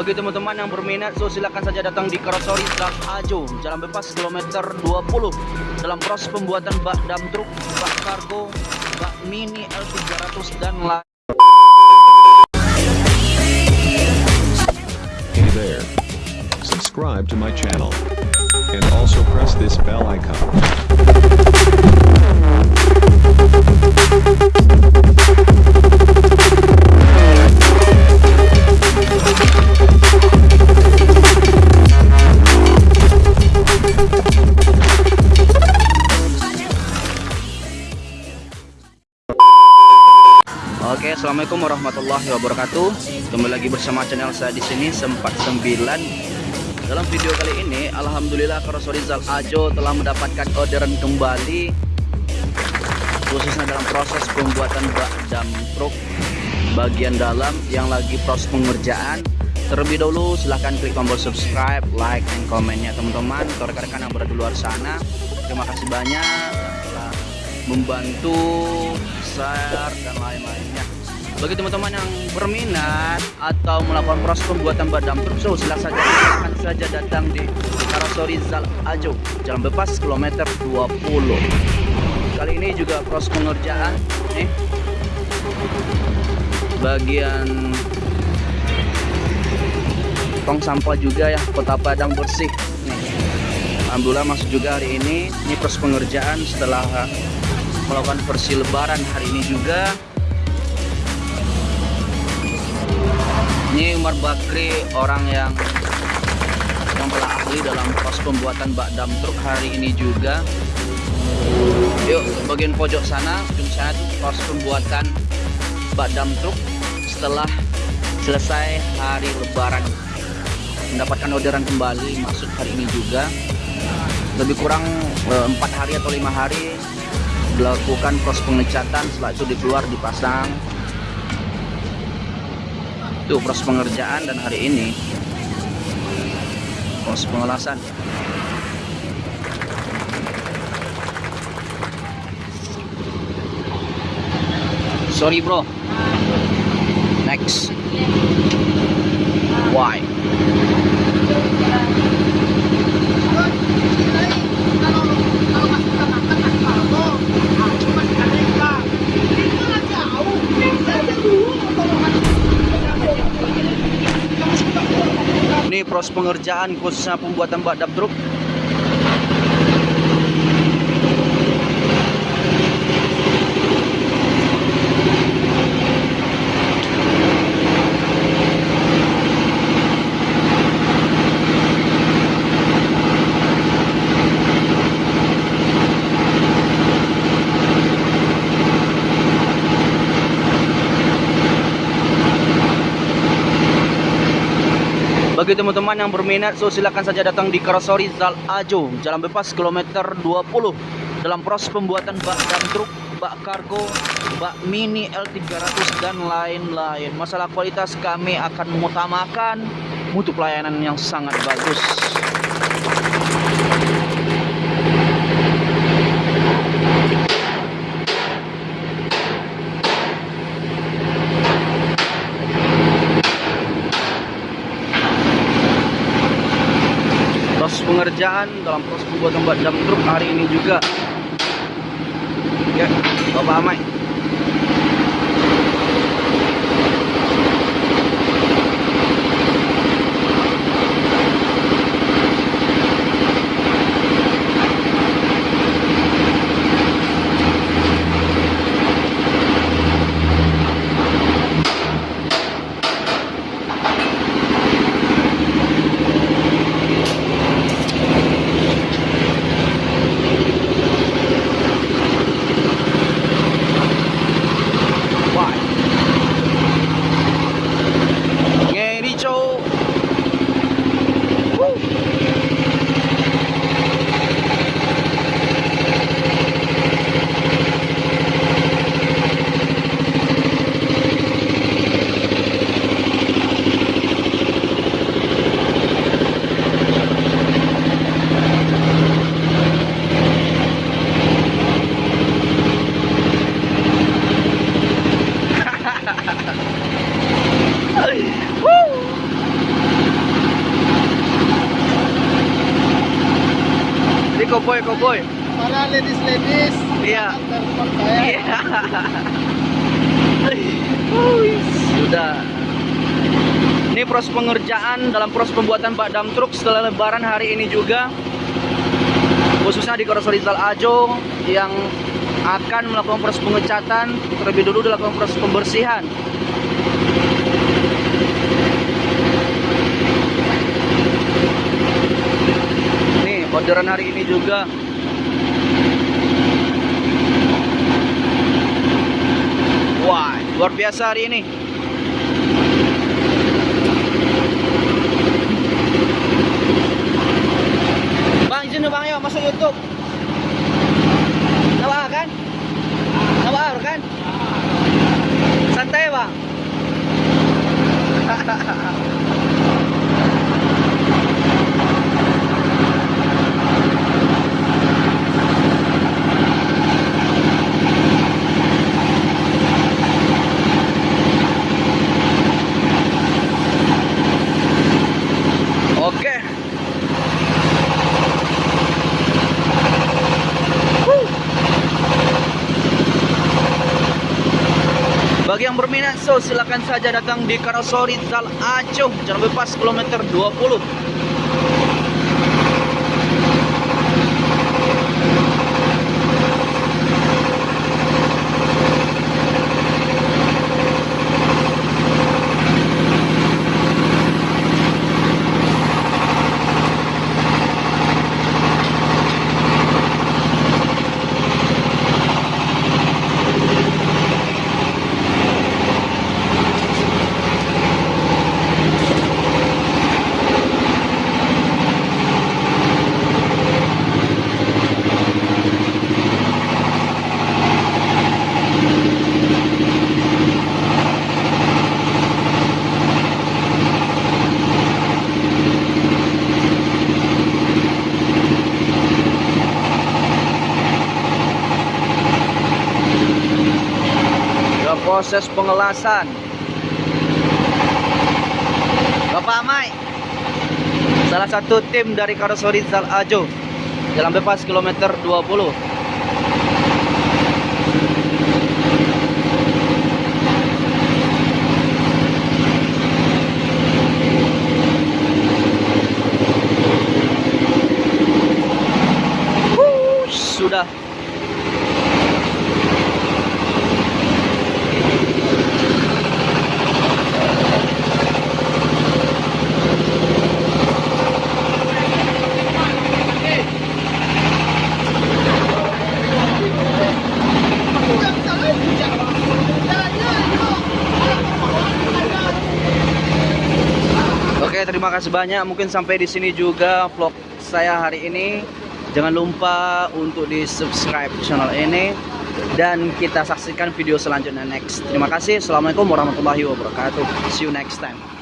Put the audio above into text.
Bagi teman-teman yang berminat, so silakan saja datang di Karosori Zak Ajo, Jalan Bebas kilometer 20 dalam proses pembuatan bak dam truk, bak kargo, bak mini L300 dan lain. Hey there. Subscribe to my channel. And also press this bell icon. Assalamualaikum warahmatullahi wabarakatuh. Kembali lagi bersama channel saya di sini sempat 9. Dalam video kali ini, alhamdulillah Karosori Zal Ajo telah mendapatkan orderan kembali khususnya dalam proses pembuatan bak dam truk bagian dalam yang lagi proses pengerjaan. Terlebih dahulu silahkan klik tombol subscribe, like, dan komennya teman-teman. Untuk rekan-rekan yang berada di luar sana, terima kasih banyak membantu share dan lain-lainnya bagi teman-teman yang berminat atau melakukan proses pembuatan badam truk so silakan saja silakan saja datang di Karosori Zal Ajo Jalan Bebas kilometer 20 kali ini juga proses pengerjaan nih. Bagian tong sampah juga ya kota Padang bersih Alhamdulillah masuk juga hari ini ini proses pengerjaan setelah melakukan versi lebaran hari ini juga ini Umar Bakri orang yang yang telah ahli dalam proses pembuatan bak dam truk hari ini juga. Yuk bagian pojok sana ujung sana tuh proses pembuatan bak dam truk setelah selesai hari lebaran. Mendapatkan orderan kembali masuk hari ini juga. Lebih kurang empat hari atau lima hari dilakukan proses pengecatan setelah itu dikeluar dipasang itu proses pengerjaan dan hari ini proses pengelasan. Sorry bro. Next. Why proses pengerjaan khususnya pembuatan bak truk Bagi teman-teman yang berminat, so silakan saja datang di Karosori Zal Ajo, Jalan Bebas kilometer 20 dalam proses pembuatan bak dam truk, bak kargo, bak mini L300 dan lain-lain. Masalah kualitas kami akan mengutamakan mutu pelayanan yang sangat bagus. Pengerjaan dalam proses pembuatan bak dam truk hari ini juga. Ya Bapak Amai Koboi, koboi. Para. Iya. ke rumah saya. Iya. Sudah. Ini proses pengerjaan dalam proses pembuatan bak dam truk setelah lebaran hari ini juga. Khususnya di Korosor Rizal Ajo yang akan melakukan proses pengecatan terlebih dulu dilakukan proses pembersihan. Nih, orderan hari ini juga Wah, luar biasa hari ini. Bang, izin bang, yuk masuk YouTube. Bagi yang berminat, so silakan saja datang di Karosori Zal Acung, Jalan Bebas kilometer 20. Dalam proses pengelasan. Bapak Amai, salah satu tim dari Karosori Zal Ajo, Jalan Bebas kilometer 20. Wuh, sudah Oke, terima kasih banyak. Mungkin sampai di sini juga vlog saya hari ini. Jangan lupa untuk di subscribe channel ini dan kita saksikan video selanjutnya next. Terima kasih. Assalamualaikum warahmatullahi wabarakatuh. See you next time.